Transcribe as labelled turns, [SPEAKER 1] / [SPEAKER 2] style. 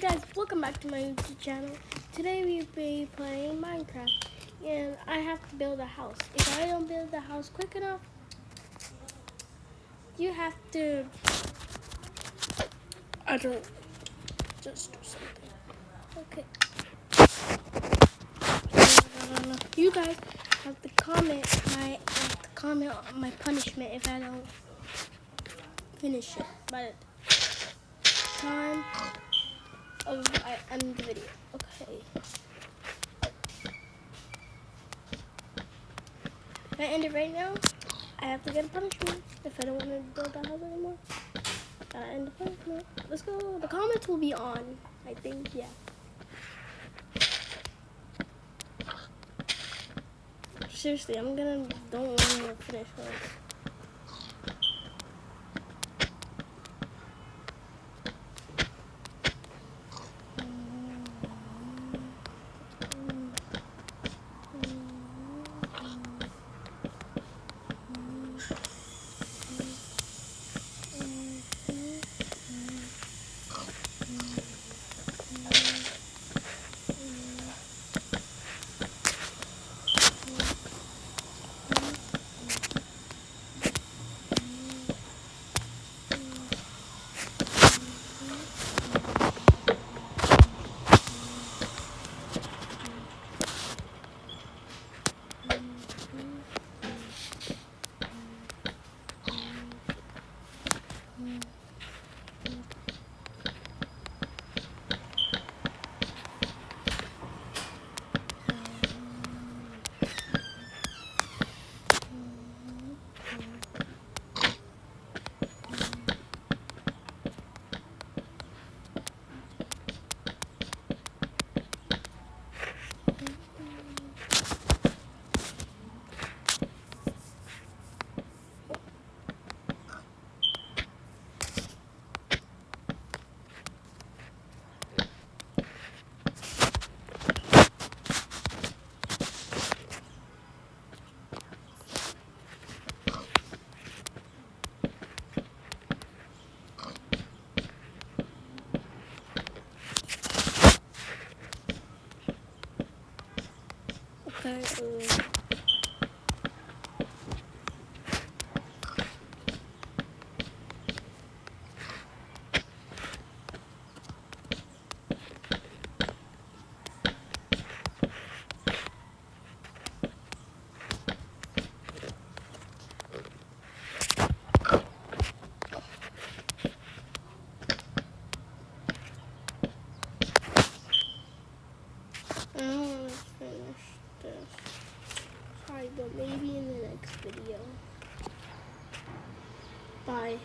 [SPEAKER 1] guys, welcome back to my YouTube channel. Today we'll be playing Minecraft and I have to build a house. If I don't build the house quick enough, you have to, I don't, just do something. Okay. You guys have to comment my, have to comment on my punishment if I don't finish it by time of I end the video. Okay. If I end it right now, I have to get a punishment. If I don't want to build the house anymore, gotta end the punishment. Let's go. The comments will be on. I think, yeah. Seriously, I'm gonna don't want to finish this. Okay. But maybe in the next video. Bye.